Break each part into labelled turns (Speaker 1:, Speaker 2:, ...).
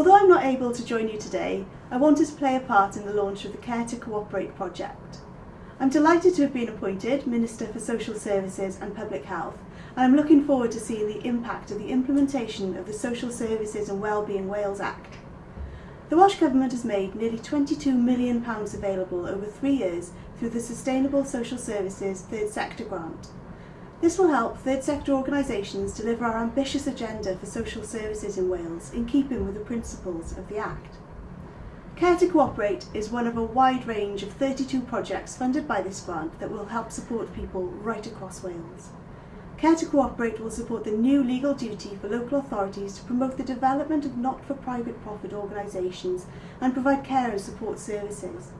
Speaker 1: Although I'm not able to join you today, I wanted to play a part in the launch of the Care to Cooperate project. I'm delighted to have been appointed Minister for Social Services and Public Health and I'm looking forward to seeing the impact of the implementation of the Social Services and Wellbeing Wales Act. The Welsh Government has made nearly £22 million available over three years through the Sustainable Social Services Third Sector Grant. This will help third sector organisations deliver our ambitious agenda for social services in Wales in keeping with the principles of the Act. Care to Cooperate is one of a wide range of 32 projects funded by this grant that will help support people right across Wales. Care to Cooperate will support the new legal duty for local authorities to promote the development of not-for-private profit organisations and provide care and support services.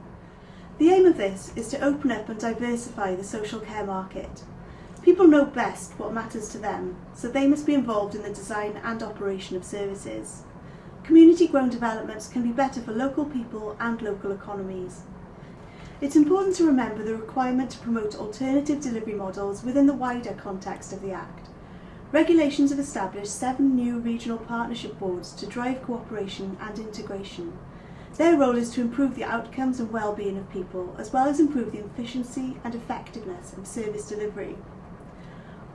Speaker 1: The aim of this is to open up and diversify the social care market. People know best what matters to them, so they must be involved in the design and operation of services. Community-grown developments can be better for local people and local economies. It's important to remember the requirement to promote alternative delivery models within the wider context of the Act. Regulations have established seven new regional partnership boards to drive cooperation and integration. Their role is to improve the outcomes and well-being of people, as well as improve the efficiency and effectiveness of service delivery.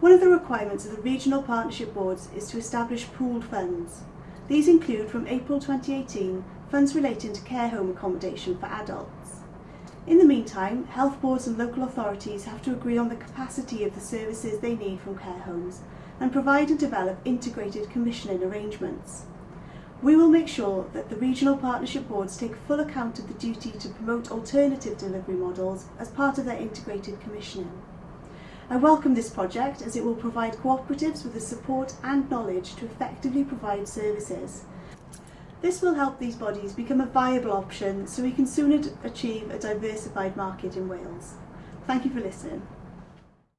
Speaker 1: One of the requirements of the regional partnership boards is to establish pooled funds. These include, from April 2018, funds relating to care home accommodation for adults. In the meantime, health boards and local authorities have to agree on the capacity of the services they need from care homes and provide and develop integrated commissioning arrangements. We will make sure that the regional partnership boards take full account of the duty to promote alternative delivery models as part of their integrated commissioning. I welcome this project as it will provide cooperatives with the support and knowledge to effectively provide services this will help these bodies become a viable option so we can soon achieve a diversified market in Wales. Thank you for listening.